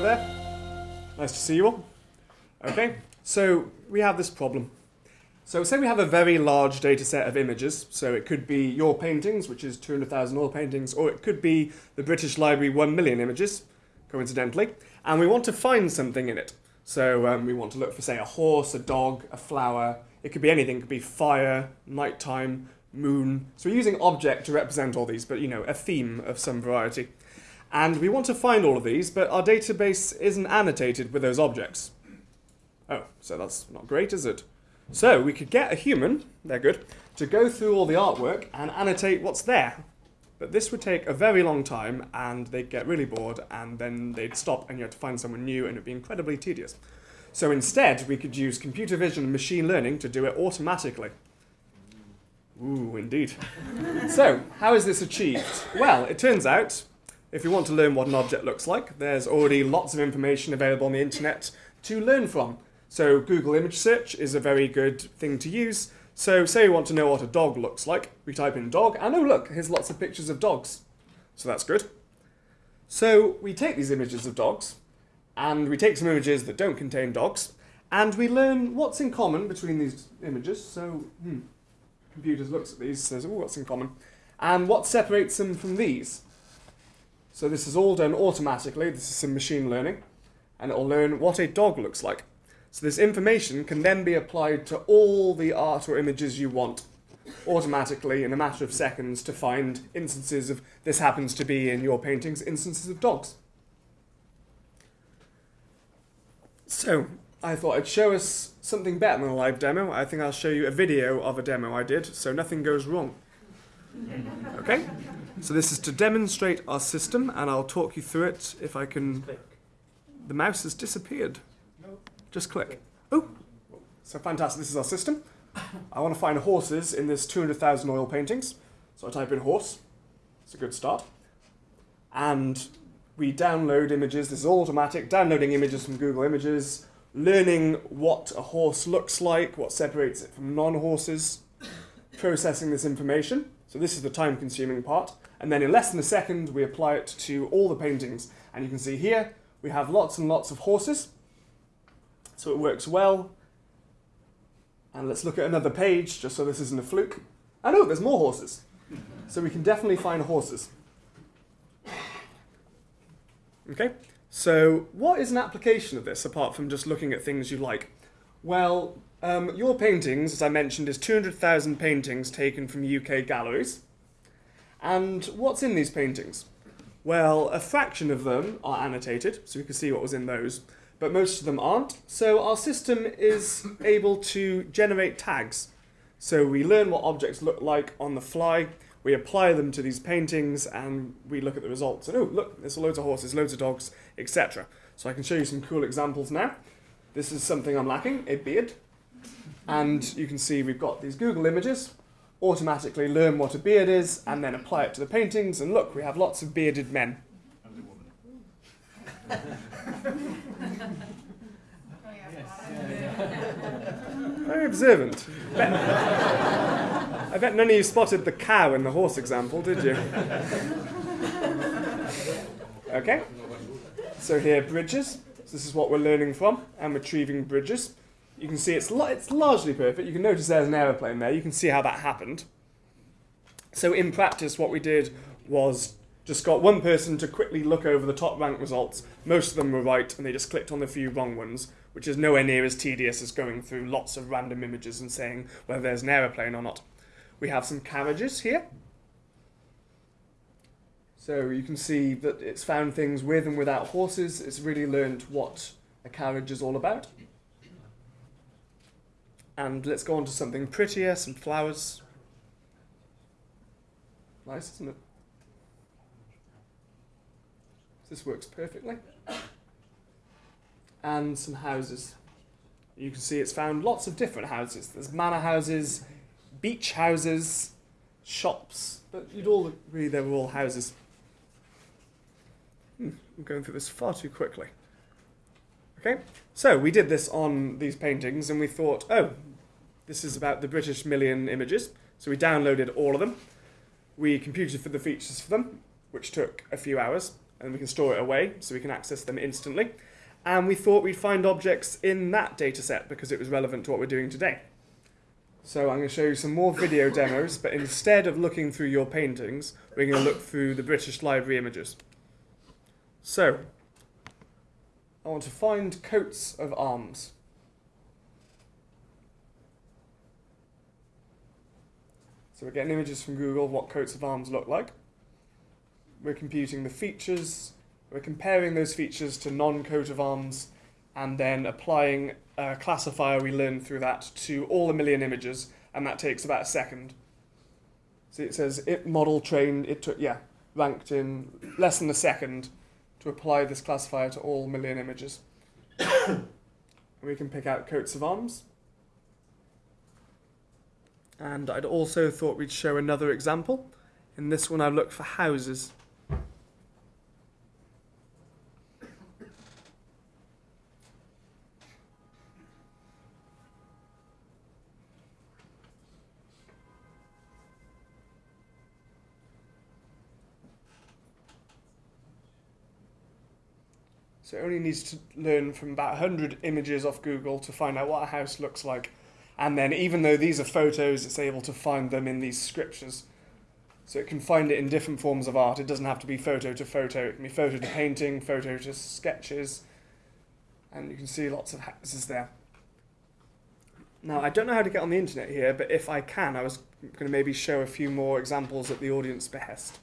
There. Nice to see you all. Okay, so we have this problem. So say we have a very large data set of images. So it could be your paintings, which is 200,000 oil paintings, or it could be the British Library 1 million images, coincidentally. And we want to find something in it. So um, we want to look for, say, a horse, a dog, a flower. It could be anything. It could be fire, nighttime, moon. So we're using object to represent all these, but you know, a theme of some variety. And we want to find all of these, but our database isn't annotated with those objects. Oh, so that's not great, is it? So we could get a human, they're good, to go through all the artwork and annotate what's there. But this would take a very long time and they'd get really bored and then they'd stop and you had to find someone new and it'd be incredibly tedious. So instead, we could use computer vision and machine learning to do it automatically. Ooh, indeed. so, how is this achieved? Well, it turns out, if you want to learn what an object looks like, there's already lots of information available on the internet to learn from. So Google image search is a very good thing to use. So say we want to know what a dog looks like, we type in dog, and oh look, here's lots of pictures of dogs. So that's good. So we take these images of dogs, and we take some images that don't contain dogs, and we learn what's in common between these images. So, hmm, computers looks at these, says, oh, what's in common? And what separates them from these? So this is all done automatically. This is some machine learning, and it'll learn what a dog looks like. So this information can then be applied to all the art or images you want automatically in a matter of seconds to find instances of this happens to be in your paintings instances of dogs. So I thought I'd show us something better than a live demo. I think I'll show you a video of a demo I did so nothing goes wrong. Okay? So this is to demonstrate our system and I'll talk you through it if I can... The mouse has disappeared. Just click. Oh, so fantastic. This is our system. I want to find horses in this 200,000 oil paintings. So I type in horse. It's a good start. And we download images. This is all automatic. Downloading images from Google Images, learning what a horse looks like, what separates it from non-horses, processing this information. So this is the time-consuming part. And then in less than a second, we apply it to all the paintings. And you can see here, we have lots and lots of horses. So it works well. And let's look at another page, just so this isn't a fluke. And oh, there's more horses. So we can definitely find horses. Okay, so what is an application of this, apart from just looking at things you like? Well, um, your paintings, as I mentioned, is 200,000 paintings taken from UK galleries. And what's in these paintings? Well, a fraction of them are annotated, so we can see what was in those but most of them aren't. So our system is able to generate tags. So we learn what objects look like on the fly, we apply them to these paintings, and we look at the results. And oh, look, there's loads of horses, loads of dogs, etc. So I can show you some cool examples now. This is something I'm lacking, a beard. And you can see we've got these Google images, automatically learn what a beard is, and then apply it to the paintings, and look, we have lots of bearded men. Very observant. Bet, I bet none of you spotted the cow in the horse example, did you? Okay. So here, bridges. So this is what we're learning from, and retrieving bridges. You can see it's, it's largely perfect. You can notice there's an aeroplane there. You can see how that happened. So in practice, what we did was just got one person to quickly look over the top rank results. Most of them were right, and they just clicked on the few wrong ones, which is nowhere near as tedious as going through lots of random images and saying whether there's an aeroplane or not. We have some carriages here. So you can see that it's found things with and without horses. It's really learned what a carriage is all about. And let's go on to something prettier, some flowers. Nice, isn't it? This works perfectly. And some houses. You can see it's found lots of different houses. There's manor houses, beach houses, shops, but you'd all agree they were all houses. Hmm, I'm going through this far too quickly. Okay, so we did this on these paintings and we thought, oh, this is about the British million images. So we downloaded all of them. We computed for the features for them, which took a few hours and we can store it away so we can access them instantly. And we thought we'd find objects in that data set because it was relevant to what we're doing today. So I'm going to show you some more video demos, but instead of looking through your paintings, we're going to look through the British Library images. So, I want to find coats of arms. So we're getting images from Google of what coats of arms look like. We're computing the features, we're comparing those features to non-coat of arms, and then applying a classifier we learned through that to all a million images, and that takes about a second. So it says it model trained, it took, yeah, ranked in less than a second to apply this classifier to all million images. we can pick out coats of arms. And I'd also thought we'd show another example. In this one, I've looked for houses. So it only needs to learn from about 100 images off Google to find out what a house looks like. And then even though these are photos, it's able to find them in these scriptures. So it can find it in different forms of art. It doesn't have to be photo to photo. It can be photo to painting, photo to sketches. And you can see lots of houses there. Now, I don't know how to get on the internet here, but if I can, I was going to maybe show a few more examples at the audience behest.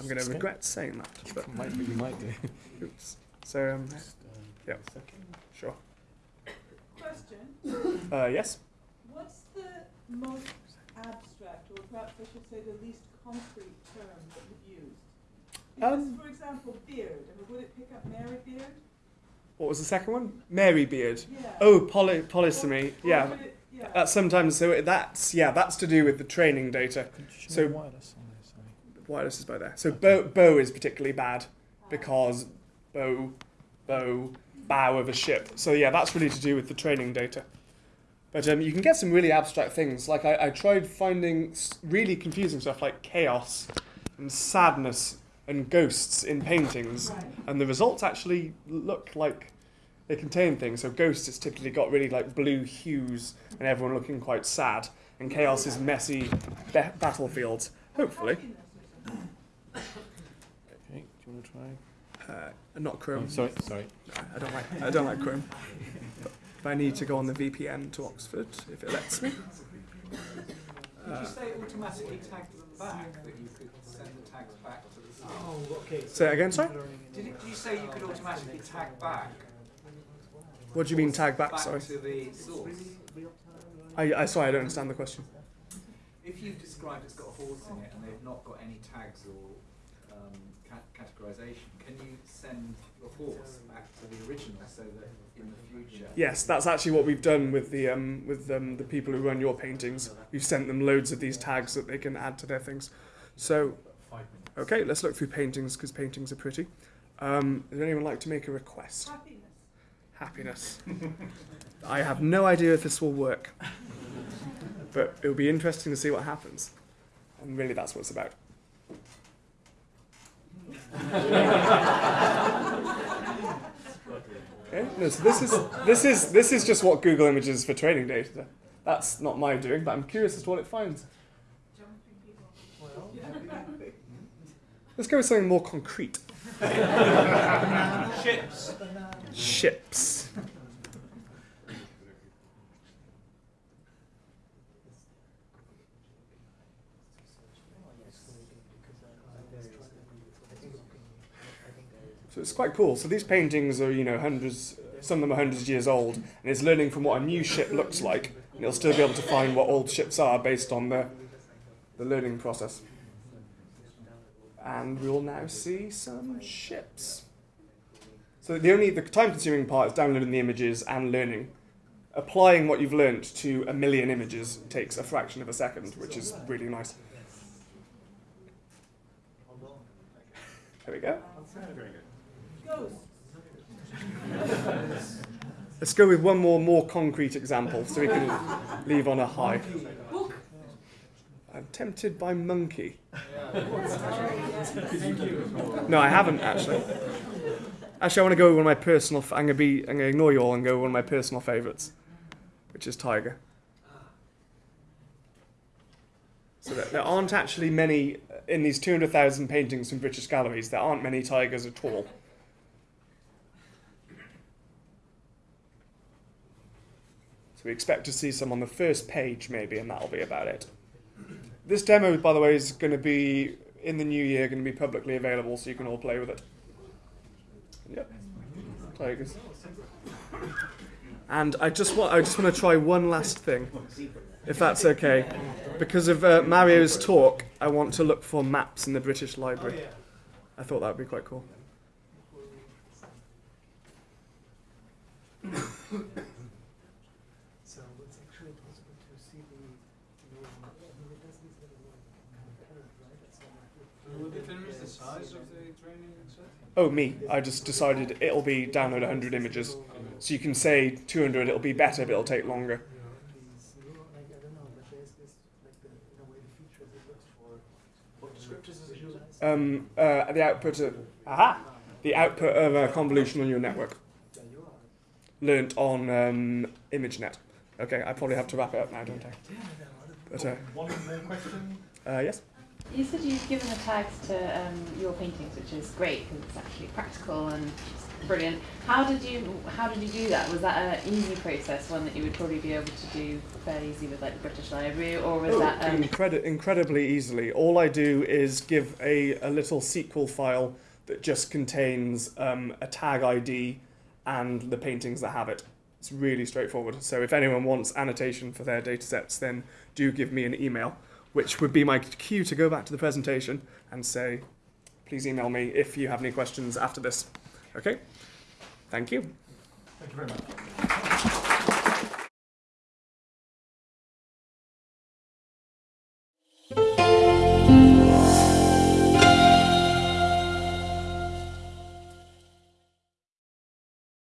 I'm going to regret saying that. But Might, you might do. oops. So, um, yeah, sure. Question, Uh, yes? what's the most abstract, or perhaps I should say the least concrete term that you've used? Because, Um, for example, beard, I mean, would it pick up Mary beard? What was the second one? Mary beard. Yeah. Oh, poly- polysemy. Or Yeah. it- Yeah. That's sometimes so that's yeah that's to do with the training data. Could you show So- wireless on there, sorry. Wireless is by there. So bow bow is particularly bad because bow bow bow of a ship. So yeah, that's really to do with the training data. But um, you can get some really abstract things. Like I, I tried finding really confusing stuff like chaos and sadness and ghosts in paintings, Right. and the results actually look like they contain things. So ghosts has typically got really like blue hues and everyone looking quite sad, and chaos is messy ba- battlefields. Hopefully, Happiness or something. Okay, do you want to try? Uh, not Chrome. Oh, sorry, sorry. I don't like I don't like Chrome. But if I need to go on the VPN to Oxford, if it lets me. Did Uh, you say automatically tagged them back, that you could send the tags back to the source? Oh, okay. Say it again, sorry. Did, it, did you say you could automatically tag back? What do you mean tag back? Back Sorry, to the source. I, I sorry I don't understand the question. If you've described it's got a horse in it and they've not got any tags or um, cat- categorization, can you send the horse back to the original so that in the future? Yes, that's actually what we've done with the um, with um, the people who run your paintings. We've sent them loads of these tags that they can add to their things. So, okay, let's look through paintings because paintings are pretty. Um, would anyone like to make a request? Happiness. Happiness. I have no idea if this will work, but it'll be interesting to see what happens. And really, that's what it's about. Okay, no, so this is this is this is just what Google Images for training data. That's not my doing, but I'm curious as to what it finds. Let's go with something more concrete. Ships. Ships. So it's quite cool. So these paintings are, you know, hundreds, some of them are hundreds of years old, and it's learning from what a new ship looks like, and it'll still be able to find what old ships are based on the, the learning process. And we will now see some ships. So the only the time-consuming part is downloading the images and learning. Applying what you've learnt to a million images takes a fraction of a second, which is really nice. There we go. Ghosts. Let's go with one more more concrete example so we can leave on a high. I'm tempted by monkey. No, I haven't actually. Actually, I want to go with one of my personal. I'm gonna be. I'm gonna ignore you all and go with one of my personal favourites, which is tiger. So there, there aren't actually many uh, in these 200,000 paintings from British galleries. There aren't many tigers at all. We expect to see some on the first page, maybe, and that'll be about it. This demo, by the way, is going to be in the new year, going to be publicly available, so you can all play with it. Yep, tigers. And I just want, I just want to try one last thing, if that's okay. Because of uh, Mario's talk, I want to look for maps in the British Library. I thought that would be quite cool. So it's actually possible to see the, you know, I mean, it doesn't say the word concurrent, right? It's not like- Will determine the size of the training set? Oh, me. I just decided it'll be download 100 images. So you can say 200, it'll be better, but it'll take longer. These neuro- like, I don't know, but there's this, like the, in a way, the features it looks for. What descriptors does it use? visualize. Um, uh, the output of aha, the output of a convolutional neural network learnt on um, ImageNet. Okay, I probably have to wrap it up now, don't I? Yeah, there are other But uh, One more question. uh, yes. You said you've given the tags to um, your paintings, which is great because it's actually practical and brilliant. How did you How did you do that? Was that an easy process, one that you would probably be able to do fairly easy with like the British Library, or was Oh, that um, incredi- incredibly easily. All I do is give a, a little SQL file that just contains um, a tag ID and the paintings that have it. It's really straightforward. So if anyone wants annotation for their datasets, then do give me an email, which would be my cue to go back to the presentation and say, please email me if you have any questions after this. Okay? Thank you. Thank you very much.